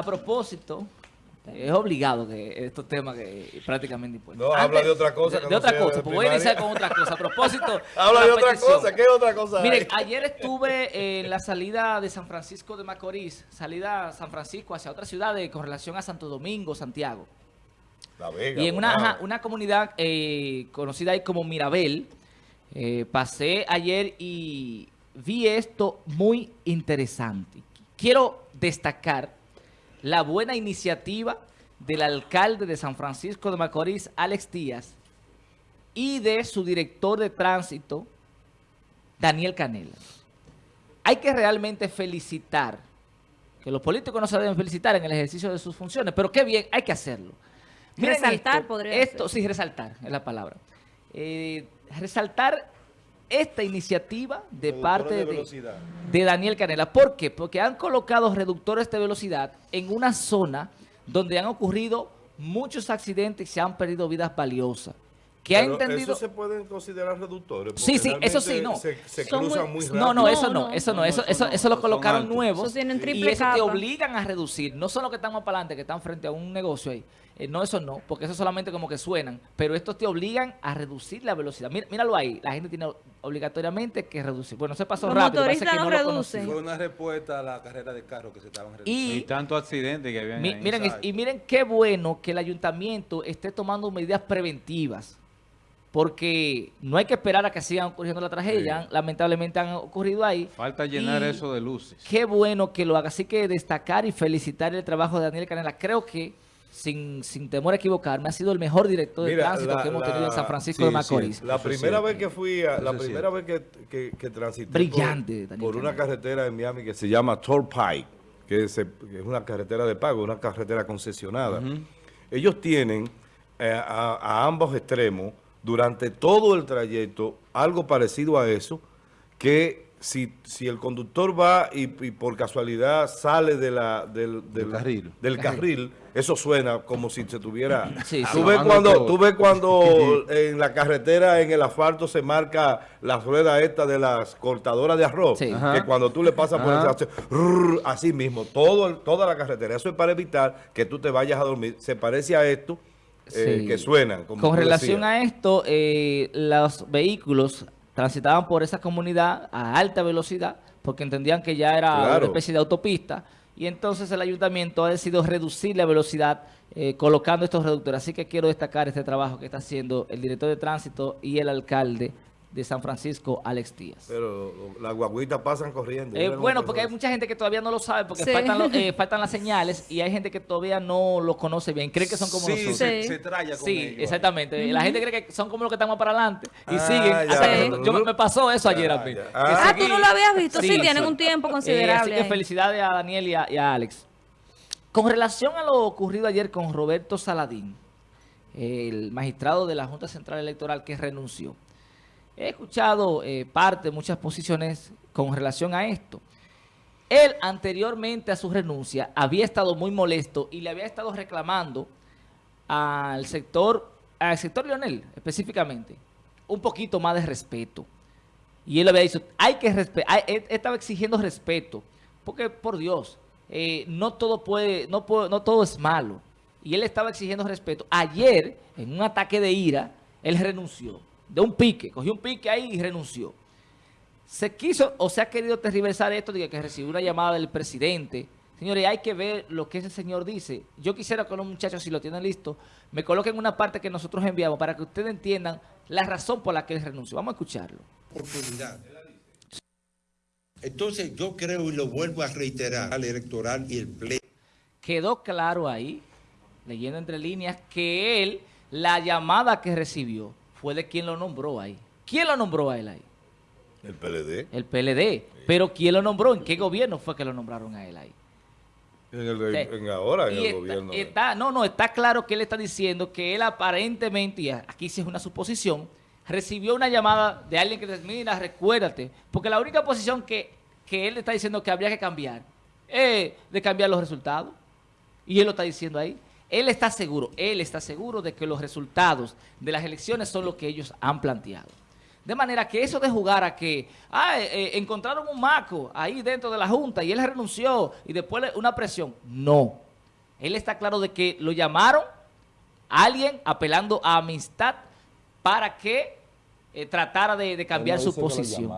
a propósito, es obligado que estos temas que prácticamente impuestos. No, habla de otra cosa. De, otra cosa, pues voy a iniciar con otra cosa. A propósito. habla de otra petición. cosa, ¿qué otra cosa? Miren, ayer estuve en la salida de San Francisco de Macorís, salida a San Francisco hacia otra ciudad de, con relación a Santo Domingo, Santiago. La Vega. Y en una, ajá, una comunidad eh, conocida ahí como Mirabel, eh, pasé ayer y vi esto muy interesante. Quiero destacar la buena iniciativa del alcalde de San Francisco de Macorís, Alex Díaz, y de su director de tránsito, Daniel Canela. Hay que realmente felicitar, que los políticos no se deben felicitar en el ejercicio de sus funciones, pero qué bien, hay que hacerlo. Resaltar esto, podría Esto, ser. sí, resaltar es la palabra. Eh, resaltar esta iniciativa de Reductores parte de de, velocidad. de Daniel Canela. ¿Por qué? Porque han colocado reductores de velocidad en una zona donde han ocurrido muchos accidentes y se han perdido vidas valiosas. Que ha entendido... ¿Eso se pueden considerar reductores? Sí, Porque sí, eso sí, no. Se, cruzan muy- muy rápido. No, no, eso no, no. eso no, No, eso, no, eso, no, eso lo colocaron nuevos. Eso tienen y triple eso te obligan a reducir, no son los que están más para adelante, que están frente a un negocio ahí. Eh, no, eso no, porque eso solamente como que suenan, pero estos te obligan a reducir la velocidad. Mira- míralo ahí, la gente tiene obligatoriamente que reducir. Bueno, se pasó Los rápido, parece que no no lo reducen. Fue una respuesta a la carrera de carro que se estaban Y- reduciendo. Y tanto accidente que habían Mi- ahí. miren, y miren qué bueno que el ayuntamiento esté tomando medidas preventivas. Porque no hay que esperar a que sigan ocurriendo la tragedia. Lamentablemente han ocurrido ahí. Falta llenar Y eso de luces. Qué bueno que lo haga. Así que destacar y felicitar el trabajo de Daniel Canela. Creo que, sin, sin temor a equivocarme, ha sido el mejor director de Mira, tránsito la- que hemos la- tenido en San Francisco sí, de Macorís. sí. La Eso primera vez que fui, a, la Eso primera vez que, que, que transité Brillante, por, una carretera en Miami que se llama Turnpike, que es, que es una carretera de pago, una carretera concesionada. Ellos tienen eh, a, a ambos extremos, durante todo el trayecto, algo parecido a eso, que si, si el conductor va y, y por casualidad sale de la, del, Del carril. del carril, eso suena como si se tuviera... Sí, tú, sí. ves cuando, tú ves cuando en la carretera, en el asfalto, se marca la rueda esta de las cortadoras de arroz, Sí. que Ajá. cuando tú le pasas por el Ajá. así mismo, todo, el- toda la carretera. Eso es para evitar que tú te vayas a dormir. Se parece a esto, eh, Sí. que suenan. Como Con relación a esto, eh, los vehículos transitaban por esa comunidad a alta velocidad porque entendían que ya era Claro. una especie de autopista y entonces el ayuntamiento ha decidido reducir la velocidad eh, colocando estos reductores. Así que quiero destacar este trabajo que está haciendo el director de tránsito y el alcalde de San Francisco, Alex Díaz. Pero las guaguitas pasan corriendo. Eh, bueno, porque hay mucha gente que todavía no lo sabe porque Sí. faltan, lo- eh, faltan las señales y hay gente que todavía no lo conoce bien, creen que son como sí, nosotros. Se, Sí. se traya con Sí, ellos. exactamente. La gente cree que son como los que estamos para adelante y Ah, siguen. hasta que- yo me, pasó eso ayer a mí. Ah, Ah, tú no lo habías visto. Sí, Sí, tienen un tiempo Eh, considerable. así que felicidades a Daniel y a, y a Alex. Con relación a lo ocurrido ayer con Roberto Saladín, el magistrado de la Junta Central Electoral que renunció. He escuchado eh, parte, muchas posiciones con relación a esto. Él anteriormente a su renuncia había estado muy molesto y le había estado reclamando al sector, al sector Leonel específicamente, un poquito más de respeto. Y él había dicho, hay que respetar, estaba exigiendo respeto, porque por Dios, eh, no todo puede- no todo es malo. Y él estaba exigiendo respeto. Ayer, en un ataque de ira, él renunció, de un pique, cogió un pique ahí y renunció. Se quiso o se ha querido tergiversar esto de que recibió una llamada del presidente. Señores, hay que ver lo que ese señor dice. Yo quisiera que los muchachos, si lo tienen listo, me coloquen una parte que nosotros enviamos para que ustedes entiendan la razón por la que él renunció. Vamos a escucharlo. oportunidad. Entonces yo creo y lo vuelvo a reiterar al electoral y el pleno. Quedó claro ahí, leyendo entre líneas, que él, la llamada que recibió, fue de quien lo nombró ahí. ¿Quién lo nombró a él ahí? El PLD. El PLD. Pero ¿quién lo nombró? ¿En qué gobierno fue que lo nombraron a él ahí? En, el, Sí. en ahora, en el está- gobierno. está- no, no, está claro que él está diciendo que él aparentemente, y aquí sí es una suposición, recibió una llamada de alguien que le dice, mira, recuérdate, porque la única posición que, que él está diciendo que habría que cambiar es de cambiar los resultados. Y él lo está diciendo ahí. Él está seguro, él está seguro de que los resultados de las elecciones son los que ellos han planteado. De manera que eso de jugar a que ah, eh, eh, encontraron un maco ahí dentro de la Junta y él renunció y después una presión. No, Él está claro de que lo llamaron a alguien apelando a amistad para que eh, tratara de, de cambiar su posición.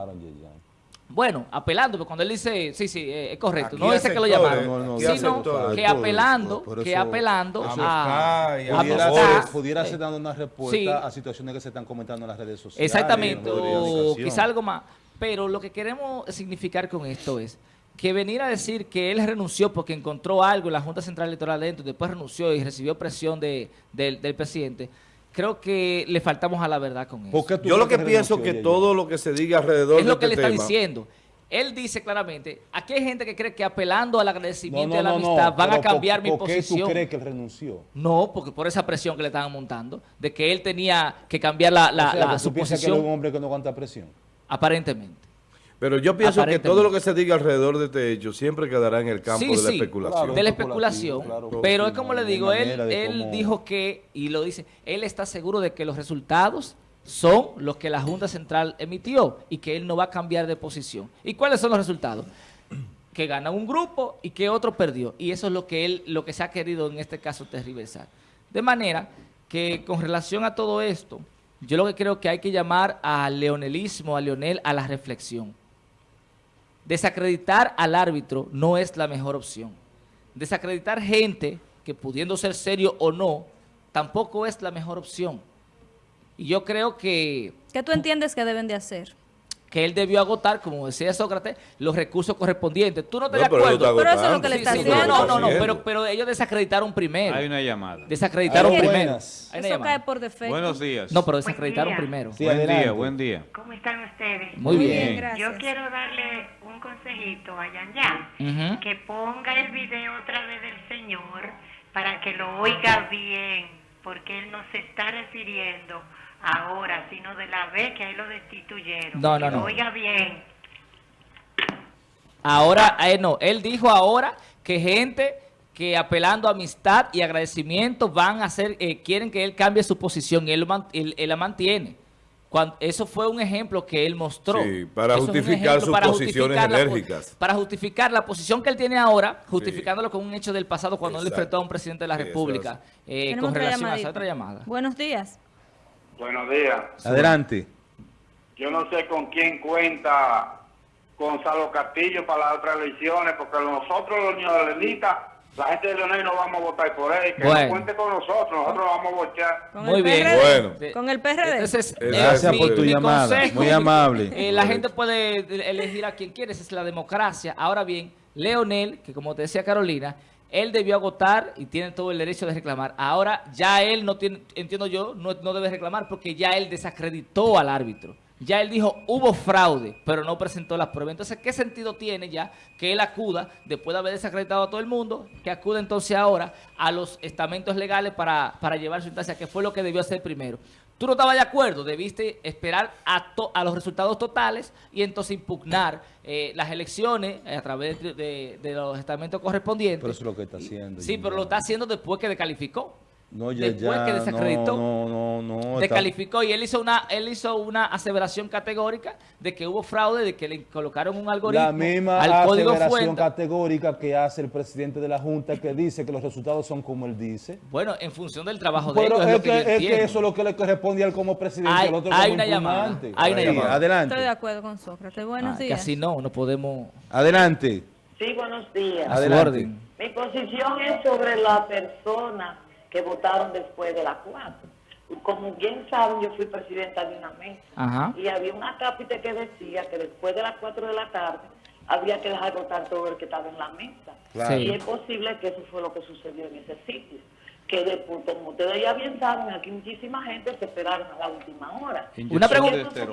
Bueno, apelando, porque cuando él dice, sí, sí, eh, es correcto, Aquí no dice que lo llamaron, no, no, sino sectores. que apelando, Por eso- que apelando a, a Pudiera, ser, pudiera ser dando una respuesta Sí. a situaciones que se están comentando en las redes sociales. Exactamente, de o quizá algo más. Pero lo que queremos significar con esto es que venir a decir que él renunció porque encontró algo en la Junta Central Electoral dentro, después renunció y recibió presión de, del, del presidente, creo que le faltamos a la verdad con eso. ¿Por qué tú Yo lo que pienso renunció que ella? todo lo que se diga alrededor es lo de que le este está tema, diciendo. Él dice claramente, aquí hay gente que cree que apelando al agradecimiento no, y a la no, no, amistad van a cambiar ¿por, mi ¿por qué posición. tú crees que él renunció? No, porque por esa presión que le estaban montando, de que él tenía que cambiar la, la, o sea, la- que su piensas que es posición, un hombre que no aguanta presión. aparentemente. Pero yo pienso que todo lo que se diga alrededor de este hecho siempre quedará en el campo Sí, de la sí, especulación. claro. de la especulación, claro. pero es como le digo, él, él cómo- dijo que, y lo dice, él está seguro de que los resultados son los que la Junta Central emitió y que él no va a cambiar de posición. ¿Y cuáles son los resultados? Que gana un grupo y que otro perdió. Y eso es lo que él, lo que se ha querido en este caso tergiversar. De manera que con relación a todo esto, yo lo que creo que hay que llamar al leonelismo, a Leonel, a la reflexión. Desacreditar al árbitro no es la mejor opción. Desacreditar gente que pudiendo ser serio o no, tampoco es la mejor opción. Y yo creo que, ¿Qué tú entiendes que deben de hacer? Que él debió agotar, como decía Sócrates, los recursos correspondientes. ¿Tú no estás No, de acuerdo? Pero eso es lo que le está Sí, haciendo. no, no, no, pero, pero ellos desacreditaron primero. Hay una llamada. Desacreditaron primero. Buenas. Hay una Eso llamada. cae por defecto. Buenos días. No, pero desacreditaron Buen primero. Sí, buen adelante. día, buen día. ¿Cómo están ustedes? Muy Muy bien. bien, gracias. Yo quiero darle un consejito a Yan Yan, Ujú. que ponga el video otra vez del señor para que lo oiga bien, porque él no se está refiriendo ahora, sino de la vez que ahí lo destituyeron. No, no, no. oiga bien. Ahora, eh, no, él dijo ahora que gente que apelando a amistad y agradecimiento van a hacer, eh, quieren que él cambie su posición y él, él- él la mantiene. Cuando, eso fue un ejemplo que él mostró. Sí, para Eso justificar sus para posiciones justificar la enérgicas. para justificar la posición que él tiene ahora, justificándolo con un hecho del pasado cuando él Exacto. enfrentó a un presidente de la Sí, República eh, con relación a esa otra llamada. Buenos días. Buenos días. Adelante. Yo no sé con quién cuenta Gonzalo Castillo para las otras elecciones, porque nosotros los neolenistas, la gente de Leonel no vamos a votar por él, que Bueno. no cuente con nosotros, nosotros vamos a votar. Muy bien. PRD. Bueno. Con el PRD. Entonces, eh, Gracias mi- por tu mi llamada, consejo- muy amable. Eh, la gente puede elegir a quien quiere, esa es la democracia. Ahora bien, Leonel, que como te decía Carolina, él debió agotar y tiene todo el derecho de reclamar. Ahora ya él no tiene, entiendo yo, no, no debe reclamar porque ya él desacreditó al árbitro. Ya él dijo, hubo fraude, pero no presentó las pruebas. Entonces, ¿qué sentido tiene ya que él acuda, después de haber desacreditado a todo el mundo, que acude entonces ahora a los estamentos legales para, para llevar su instancia, que fue lo que debió hacer primero? Tú no estabas de acuerdo, debiste esperar a, to- a los resultados totales y entonces impugnar eh, las elecciones eh, a través de, de- de los estamentos correspondientes. Pero eso es lo que está haciendo. sí, pero lo está haciendo después que descalificó. No, ya, después ya, que desacreditó. No, no, no. no, está- Descalificó y él hizo una él hizo una aseveración categórica de que hubo fraude, de que le colocaron un algoritmo La misma al código aseveración fuente. categórica que hace el presidente de la Junta que dice que los resultados son como él dice. Bueno, en función del trabajo de Pero ellos, es, es que, es que eso es lo que le corresponde a él como presidente, Hay- al otro hay como una llamada, hay una llamada. Adelante. Estoy de acuerdo con Sócrates. Buenos Ah, que días. así no, no podemos... Adelante. Sí, buenos días. Adelante. Mi posición es sobre la persona que votaron después de las cuatro. Como bien saben, yo fui presidenta de una mesa Ajá. y había una cápita que decía que después de las cuatro de la tarde había que dejar votar todo el que estaba en la mesa. Claro. Sí. Y es posible que eso fue lo que sucedió en ese sitio. Que después, como ustedes ya bien saben, aquí muchísima gente se esperaron a la última hora. Una pregunta.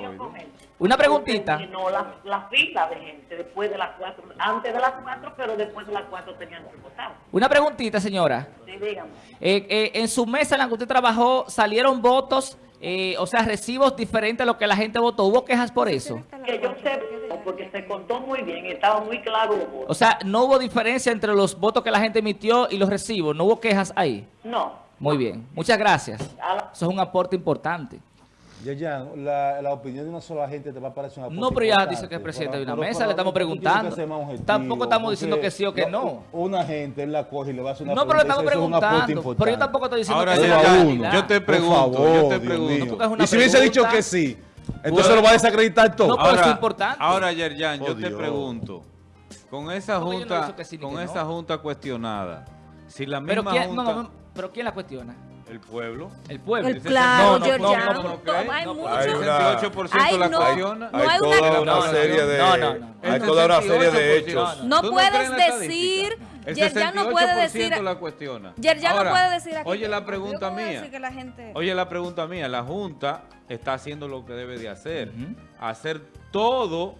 Una preguntita. No, la, la fila de gente después de las cuatro, antes de las cuatro, pero después de las cuatro tenían que votar. Una preguntita, señora. Sí, dígame. Eh, eh, en su mesa en la que usted trabajó, ¿salieron votos, eh, o sea, recibos diferentes a lo que la gente votó? ¿Hubo quejas por eso? Que yo sé, porque se contó muy bien, estaba muy claro. O sea, ¿no hubo diferencia entre los votos que la gente emitió y los recibos? ¿No hubo quejas ahí? No. Muy bien. Muchas gracias. Eso es un aporte importante. Ya, ya, la, la opinión de una sola gente te va a parecer una No, pero ya dice que es presidente de una mesa, le estamos preguntando. Tampoco estamos diciendo que sí o que no. Una gente él la coge y le va a hacer una No, pero le estamos preguntando. Pero yo tampoco estoy diciendo Ahora, que realidad. yo te Por pregunto, favor, yo te Dios pregunto. Y si hubiese dicho pregunta. que sí, entonces lo va a desacreditar todo. No, pero ahora, es importante. Ahora, Yerjan, Oh, yo te Dios. pregunto, con esa no junta, sí con esa no. junta cuestionada, si la Pero misma quién, junta, no, no, pero ¿quién la cuestiona? El pueblo, El pueblo. El claro, no, no, Georgiano, no, hay no, mucho. hay el una- 68% Ay, la no. cuestiona. No hay hay toda una- una, No, no, serie de no, no, no. hay toda una serie de 68%. hechos. No ¿Tú puedes decir, Yerjan no puede 68% decir- la cuestiona. Yerjan no puede decir aquí. Oye que- la pregunta mía. decir que la gente- Oye la pregunta mía. La Junta está haciendo lo que debe de hacer. Hacer todo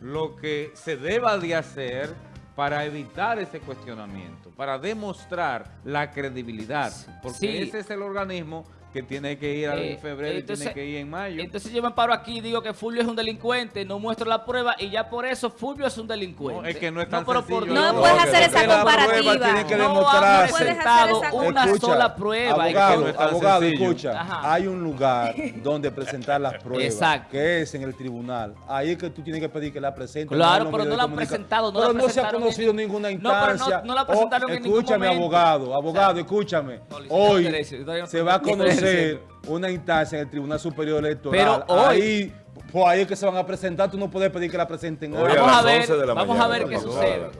lo que se deba de hacer para evitar ese cuestionamiento, para demostrar la credibilidad. Porque Sí. ese es el organismo que tiene que ir Eh, en febrero y tiene que ir en mayo. Entonces yo me paro aquí y digo que Fulvio es un delincuente, no muestro la prueba y ya por eso Fulvio es un delincuente. No, es que no es tan pero por sencillo. Dios. No puedes hacer no esa comparativa. tiene que no han presentado una Escucha, sola prueba. Abogado, no es abogado, sencillo. escucha. Ajá. Hay un lugar donde presentar las pruebas, Exacto. que es en el tribunal. Ahí es que tú tienes que pedir que la presenten. Claro, pero no la han presentado, no pero la no se ha conocido en- ninguna No, pero no- instancia. no la presentaron Oh, en ningún Escúchame, momento. abogado, abogado, escúchame. No, Hoy no se va a estoy- una instancia en el Tribunal Superior Electoral. Pero hoy- Ahí, pues ahí es que se van a presentar. Tú no puedes pedir que la presenten. Hoy. Vamos a ver, 11 de la vamos mañana, a ver qué vamos sucede.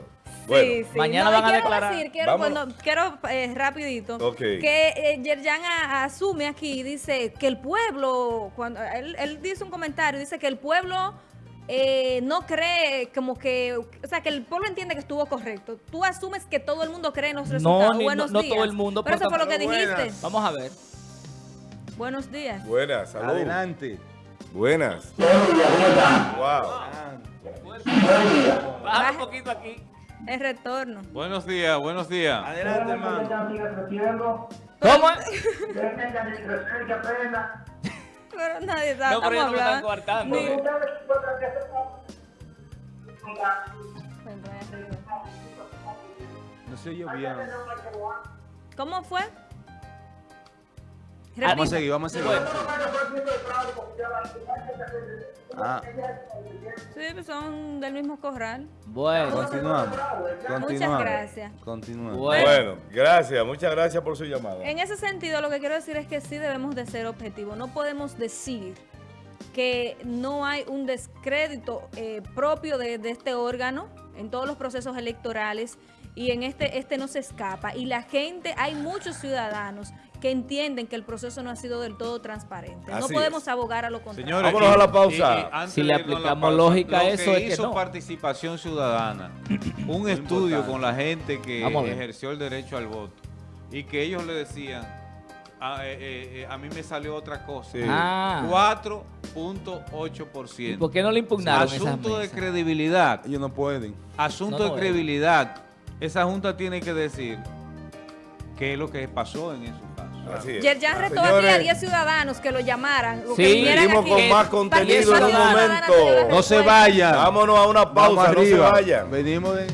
Bueno, Sí, sí. mañana No, van a quiero declarar. Decir, quiero, bueno, quiero eh, rapidito que eh, Yerjan a- asume aquí, dice que el pueblo, cuando él, él dice un comentario, dice que el pueblo eh, no cree como que, o sea, que el pueblo entiende que estuvo correcto. Tú asumes que todo el mundo cree en los No, resultados. ni- Buenos no- no días. todo el mundo, Pero eso pero fue lo que dijiste. buenas. Vamos a ver. Buenos días. buenas, salud. Adelante. Buenas. Wow. Baja un poquito aquí. El retorno. Buenos días, buenos días. Adelante, hermano. ¿Cómo? Pero nadie está, No, pero ellos no me están coartando. Ni- ¿eh? No sé yo bien. ¿Cómo fue? Vamos a seguir, vamos a seguir. Ah, Sí, pues son del mismo corral. Bueno, continuamos. Continuamos. gracias. Continuamos. bueno. Bueno, gracias, muchas gracias por su llamada. En ese sentido, lo que quiero decir es que sí debemos de ser objetivos. No podemos decir que no hay un descrédito eh, propio de, de este órgano en todos los procesos electorales y en este este no se escapa. Y la gente, hay muchos ciudadanos que entienden que el proceso no ha sido del todo transparente. no podemos es. abogar a lo contrario. Señores, Vámonos y- a la pausa. y- y antes Si le aplicamos lógica a lo eso, que es que hizo no. participación ciudadana, un estudio importante. con la gente que ejerció el derecho al voto y que ellos le decían, a, eh, eh, eh, a mí me salió otra cosa. Sí. Ah. 4.8%. ¿Y por qué no le impugnaron Asunto de credibilidad. Ellos no pueden. Asunto No, de credibilidad. Esa junta tiene que decir qué es lo que pasó en esos casos. Así es. Yerjan retó aquí a 10 ciudadanos que lo llamaran. o Sí, que vinieran seguimos aquí. con más contenido en un momento. No se vayan. Vámonos a una Vamos pausa, no se arriba. vayan. Venimos de...